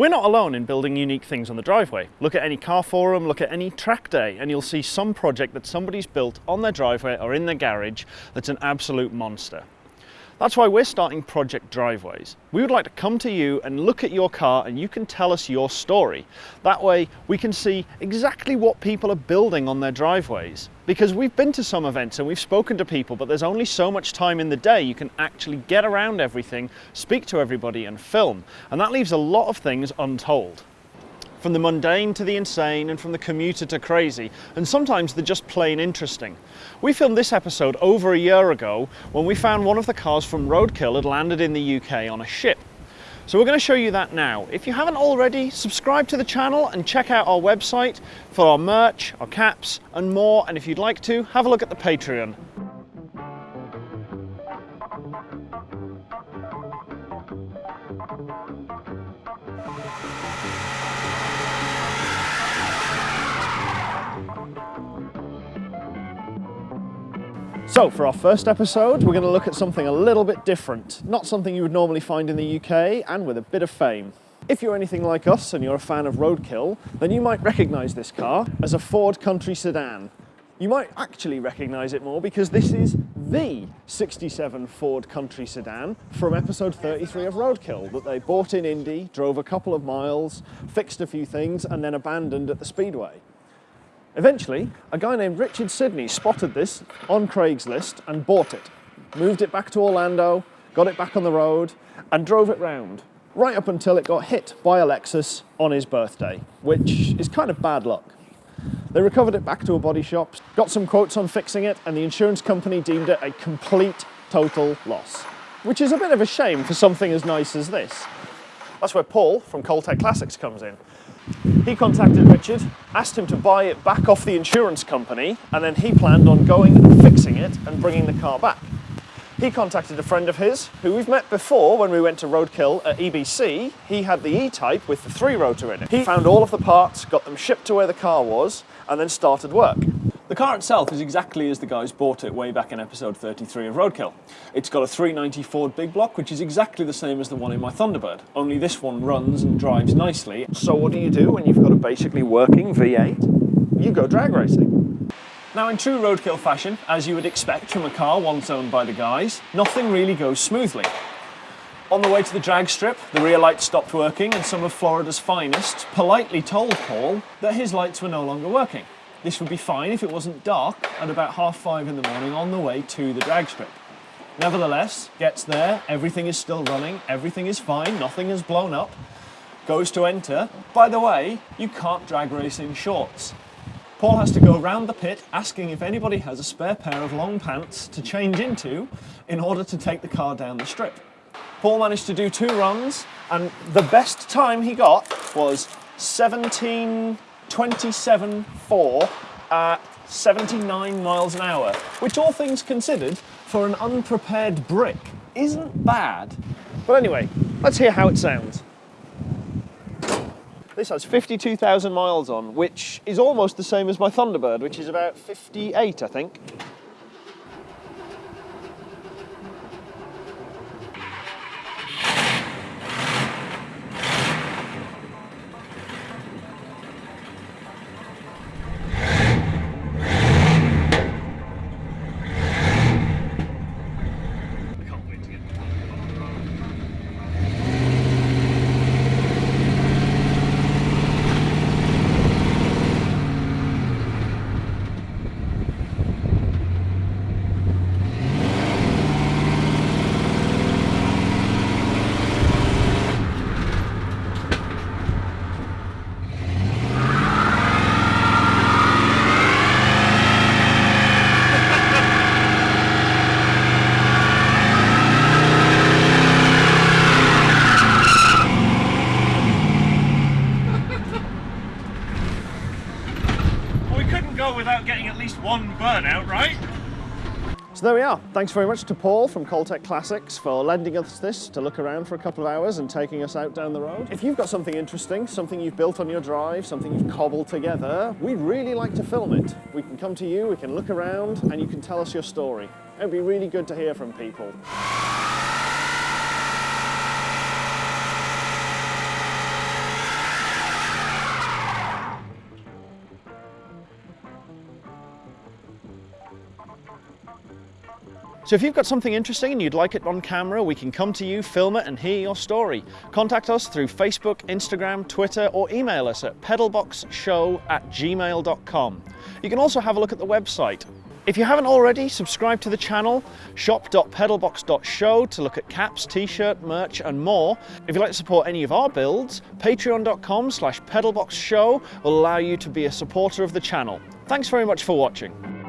We're not alone in building unique things on the driveway. Look at any car forum, look at any track day, and you'll see some project that somebody's built on their driveway or in their garage that's an absolute monster. That's why we're starting Project Driveways. We would like to come to you and look at your car and you can tell us your story. That way we can see exactly what people are building on their driveways. Because we've been to some events and we've spoken to people, but there's only so much time in the day you can actually get around everything, speak to everybody and film. And that leaves a lot of things untold from the mundane to the insane and from the commuter to crazy, and sometimes they're just plain interesting. We filmed this episode over a year ago when we found one of the cars from Roadkill had landed in the UK on a ship. So we're going to show you that now. If you haven't already, subscribe to the channel and check out our website for our merch, our caps and more, and if you'd like to, have a look at the Patreon. So for our first episode, we're going to look at something a little bit different. Not something you would normally find in the UK and with a bit of fame. If you're anything like us and you're a fan of roadkill, then you might recognise this car as a Ford Country sedan. You might actually recognise it more because this is the 67 Ford Country sedan from episode 33 of Roadkill that they bought in Indy, drove a couple of miles, fixed a few things and then abandoned at the Speedway. Eventually, a guy named Richard Sidney spotted this on Craigslist and bought it. Moved it back to Orlando, got it back on the road, and drove it round, right up until it got hit by a Lexus on his birthday, which is kind of bad luck. They recovered it back to a body shop, got some quotes on fixing it, and the insurance company deemed it a complete, total loss. Which is a bit of a shame for something as nice as this. That's where Paul from Coltech Classics comes in. He contacted Richard, asked him to buy it back off the insurance company, and then he planned on going and fixing it and bringing the car back. He contacted a friend of his, who we've met before when we went to Roadkill at EBC. He had the E-Type with the three-rotor in it. He found all of the parts, got them shipped to where the car was, and then started work. The car itself is exactly as the guys bought it way back in episode 33 of Roadkill. It's got a 390 Ford big block, which is exactly the same as the one in my Thunderbird, only this one runs and drives nicely. So what do you do when you've got a basically working V8? You go drag racing. Now in true Roadkill fashion, as you would expect from a car once owned by the guys, nothing really goes smoothly. On the way to the drag strip, the rear lights stopped working and some of Florida's finest politely told Paul that his lights were no longer working. This would be fine if it wasn't dark at about half five in the morning on the way to the drag strip. Nevertheless, gets there, everything is still running, everything is fine, nothing has blown up, goes to enter. By the way, you can't drag race in shorts. Paul has to go round the pit asking if anybody has a spare pair of long pants to change into in order to take the car down the strip. Paul managed to do two runs and the best time he got was 17 27.4 at 79 miles an hour, which all things considered, for an unprepared brick, isn't bad. But anyway, let's hear how it sounds. This has 52,000 miles on, which is almost the same as my Thunderbird, which is about 58, I think. One burnout, right? So there we are. Thanks very much to Paul from Coltech Classics for lending us this to look around for a couple of hours and taking us out down the road. If you've got something interesting, something you've built on your drive, something you've cobbled together, we'd really like to film it. We can come to you, we can look around, and you can tell us your story. It'd be really good to hear from people. So if you've got something interesting and you'd like it on camera, we can come to you, film it and hear your story. Contact us through Facebook, Instagram, Twitter or email us at pedalboxshow at gmail.com. You can also have a look at the website if you haven't already, subscribe to the channel, shop.pedalbox.show to look at caps, t-shirt, merch and more. If you'd like to support any of our builds, patreon.com slash pedalboxshow will allow you to be a supporter of the channel. Thanks very much for watching.